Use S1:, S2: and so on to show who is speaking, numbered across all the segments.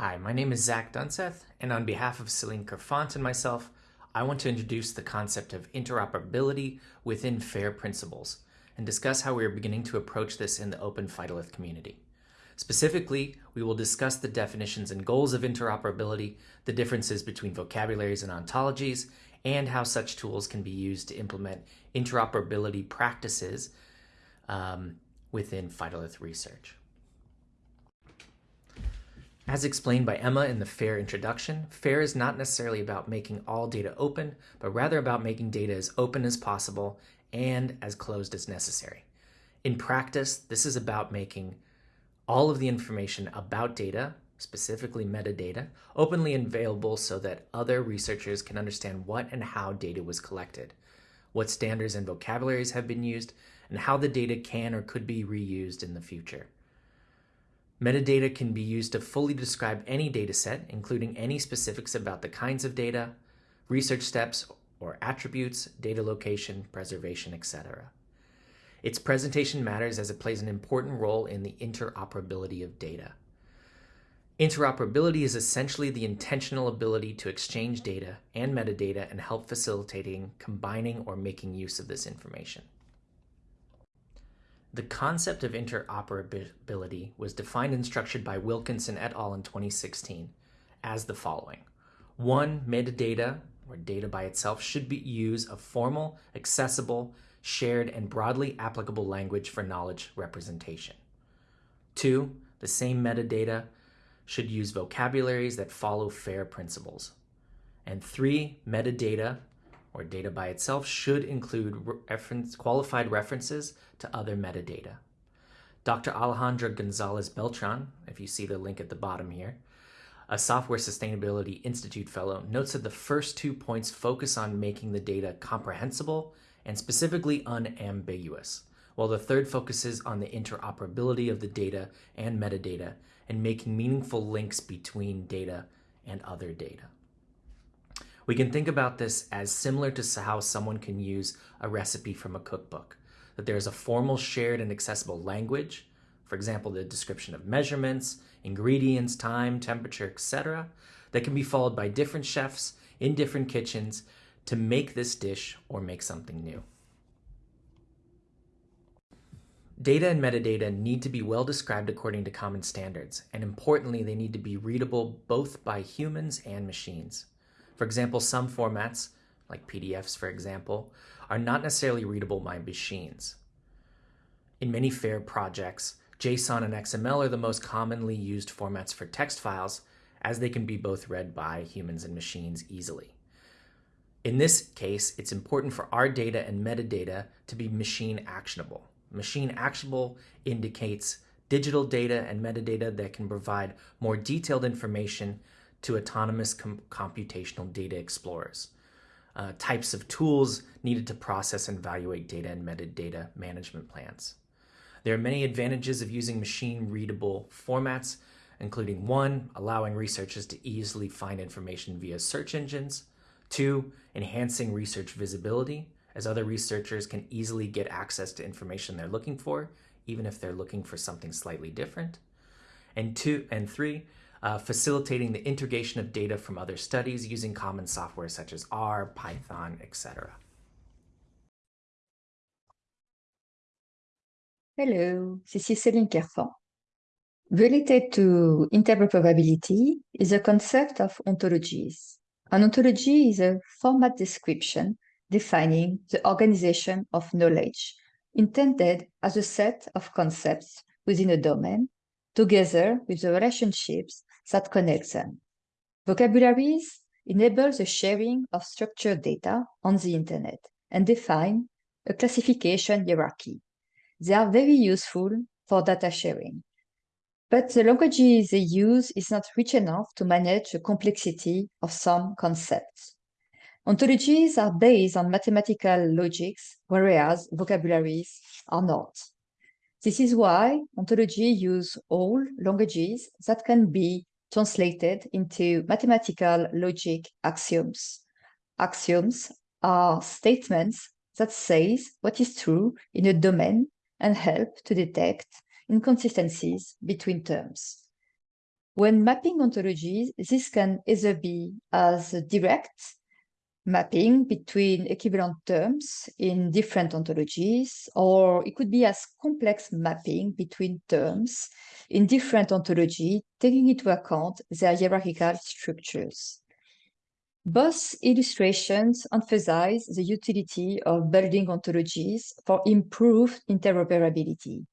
S1: Hi, my name is Zach Dunseth, and on behalf of Celine Kerfant and myself, I want to introduce the concept of interoperability within FAIR principles and discuss how we are beginning to approach this in the open Phytolith community. Specifically, we will discuss the definitions and goals of interoperability, the differences between vocabularies and ontologies, and how such tools can be used to implement interoperability practices um, within Phytolith research. As explained by Emma in the FAIR introduction, FAIR is not necessarily about making all data open, but rather about making data as open as possible and as closed as necessary. In practice, this is about making all of the information about data, specifically metadata, openly available so that other researchers can understand what and how data was collected, what standards and vocabularies have been used, and how the data can or could be reused in the future. Metadata can be used to fully describe any dataset, including any specifics about the kinds of data, research steps or attributes, data location, preservation, etc. Its presentation matters as it plays an important role in the interoperability of data. Interoperability is essentially the intentional ability to exchange data and metadata and help facilitating combining or making use of this information. The concept of interoperability was defined and structured by Wilkinson et al. in 2016 as the following. One, metadata, or data by itself, should be use a formal, accessible, shared, and broadly applicable language for knowledge representation. Two, the same metadata should use vocabularies that follow FAIR principles. And three, metadata or data by itself should include reference, qualified references to other metadata. Dr. Alejandra Gonzalez Beltran, if you see the link at the bottom here, a Software Sustainability Institute fellow, notes that the first two points focus on making the data comprehensible and specifically unambiguous, while the third focuses on the interoperability of the data and metadata and making meaningful links between data and other data. We can think about this as similar to how someone can use a recipe from a cookbook, that there is a formal shared and accessible language, for example, the description of measurements, ingredients, time, temperature, etc., that can be followed by different chefs in different kitchens to make this dish or make something new. Data and metadata need to be well described according to common standards, and importantly, they need to be readable both by humans and machines. For example, some formats, like PDFs for example, are not necessarily readable by machines. In many FAIR projects, JSON and XML are the most commonly used formats for text files, as they can be both read by humans and machines easily. In this case, it's important for our data and metadata to be machine actionable. Machine actionable indicates digital data and metadata that can provide more detailed information to autonomous com computational data explorers. Uh, types of tools needed to process and evaluate data and metadata management plans. There are many advantages of using machine readable formats, including one, allowing researchers to easily find information via search engines, two, enhancing research visibility, as other researchers can easily get access to information they're looking for, even if they're looking for something slightly different, and two, and three, uh, facilitating the integration of data from other studies using common software such as R, Python, etc.
S2: Hello, this is Céline Kerfant. Related to interoperability is a concept of ontologies. An ontology is a format description defining the organization of knowledge intended as a set of concepts within a domain together with the relationships that connect them. Vocabularies enable the sharing of structured data on the internet and define a classification hierarchy. They are very useful for data sharing. But the languages they use is not rich enough to manage the complexity of some concepts. Ontologies are based on mathematical logics, whereas vocabularies are not. This is why ontology use all languages that can be translated into mathematical logic axioms. Axioms are statements that says what is true in a domain and help to detect inconsistencies between terms. When mapping ontologies, this can either be as direct mapping between equivalent terms in different ontologies, or it could be as complex mapping between terms in different ontology, taking into account their hierarchical structures. Both illustrations emphasize the utility of building ontologies for improved interoperability.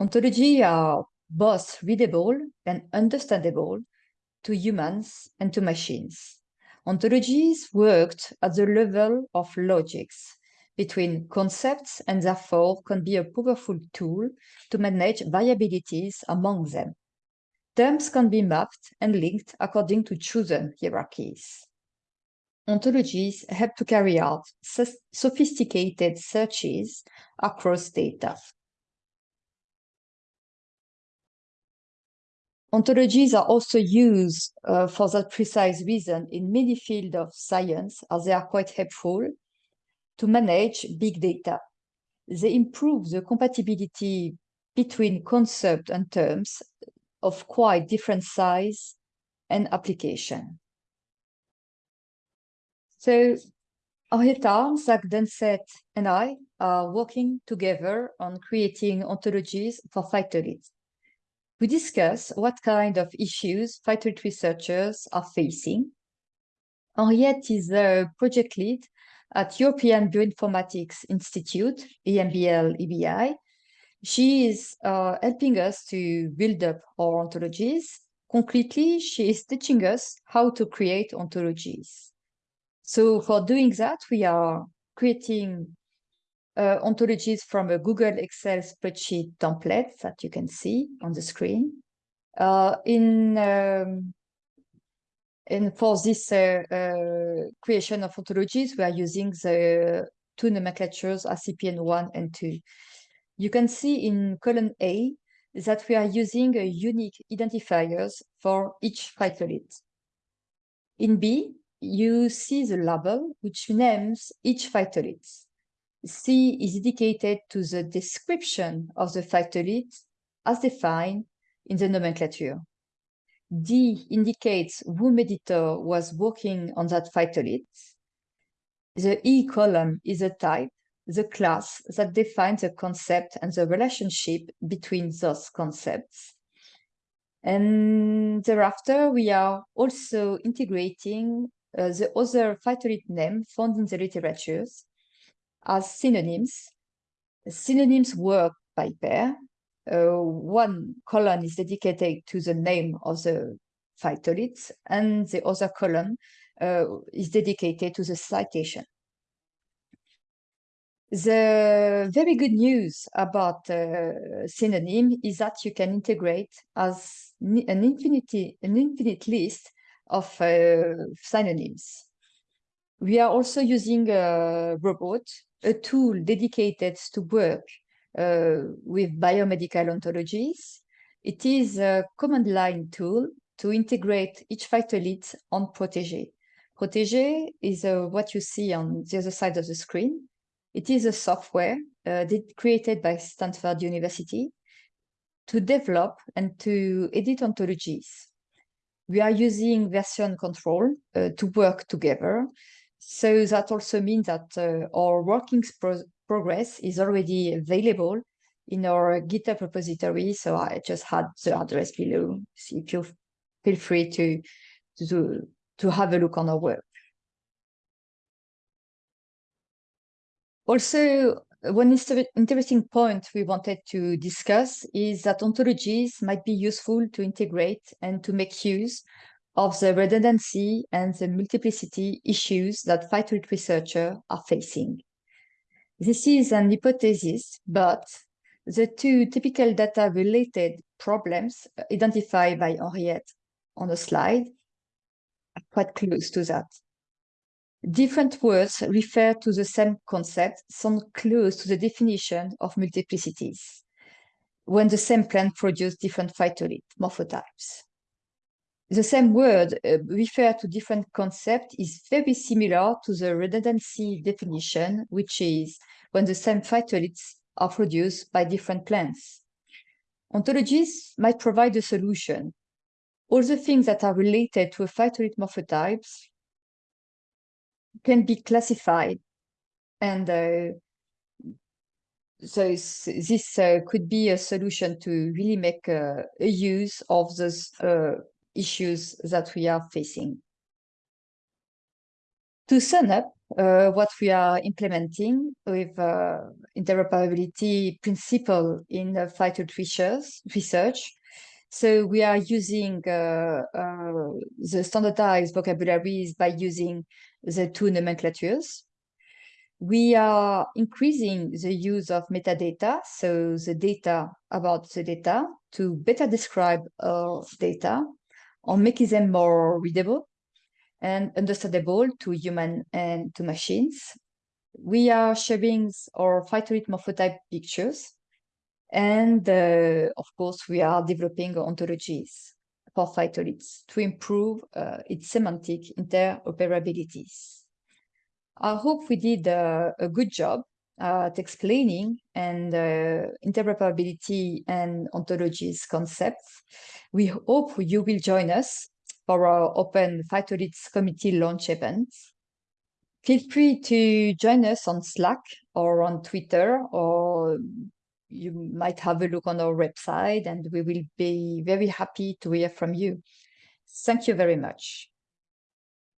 S2: Ontology are both readable and understandable to humans and to machines. Ontologies worked at the level of logics between concepts and therefore can be a powerful tool to manage variabilities among them. Terms can be mapped and linked according to chosen hierarchies. Ontologies help to carry out sophisticated searches across data. Ontologies are also used uh, for that precise reason in many fields of science as they are quite helpful to manage big data. They improve the compatibility between concept and terms of quite different size and application. So Henriette, Zach Dunseth, and I are working together on creating ontologies for phytoliths. We discuss what kind of issues phytolith researchers are facing. Henriette is a project lead at European Bioinformatics Institute, EMBL EBI. She is uh, helping us to build up our ontologies. Concretely, she is teaching us how to create ontologies. So for doing that, we are creating uh, ontologies from a Google Excel spreadsheet template that you can see on the screen. Uh, in um, and for this uh, uh, creation of ontologies, we are using the two nomenclatures ICPN1 and 2. You can see in column A that we are using unique identifiers for each phytolith. In B, you see the label which names each phytolith. C is dedicated to the description of the phytolith as defined in the nomenclature. D indicates whom editor was working on that phytolith. The E column is a type, the class that defines the concept and the relationship between those concepts. And thereafter, we are also integrating uh, the other phytolith name found in the literatures as synonyms. Synonyms work by pair. Uh, one column is dedicated to the name of the phytolith, and the other column uh, is dedicated to the citation. The very good news about uh, synonym is that you can integrate as an infinity, an infinite list of uh, synonyms. We are also using a robot a tool dedicated to work uh, with biomedical ontologies. It is a command line tool to integrate each phytolith on Protege. Protege is uh, what you see on the other side of the screen. It is a software uh, created by Stanford University to develop and to edit ontologies. We are using version control uh, to work together so that also means that uh, our working pro progress is already available in our GitHub repository. So I just had the address below. So if you feel free to, to, to have a look on our work. Also, one interesting point we wanted to discuss is that ontologies might be useful to integrate and to make use of the redundancy and the multiplicity issues that phytolith researchers are facing. This is an hypothesis, but the two typical data-related problems identified by Henriette on the slide are quite close to that. Different words refer to the same concept, some close to the definition of multiplicities, when the same plant produces different phytolith morphotypes the same word uh, refer to different concept is very similar to the redundancy definition, which is when the same phytoliths are produced by different plants. Ontologies might provide a solution all the things that are related to a phytolith morphotypes can be classified and uh, so this uh, could be a solution to really make uh, a use of those uh, issues that we are facing. To sum up uh, what we are implementing with uh, interoperability principle in uh, research, so we are using uh, uh, the standardized vocabularies by using the two nomenclatures. We are increasing the use of metadata, so the data about the data, to better describe our data or making them more readable and understandable to human and to machines. We are sharing our phytolith morphotype pictures. And uh, of course, we are developing ontologies for phytoliths to improve uh, its semantic interoperabilities. I hope we did uh, a good job at explaining and uh, interoperability and ontologies concepts. We hope you will join us for our Open Phytoliths Committee launch event. Feel free to join us on Slack or on Twitter, or you might have a look on our website, and we will be very happy to hear from you. Thank you very much.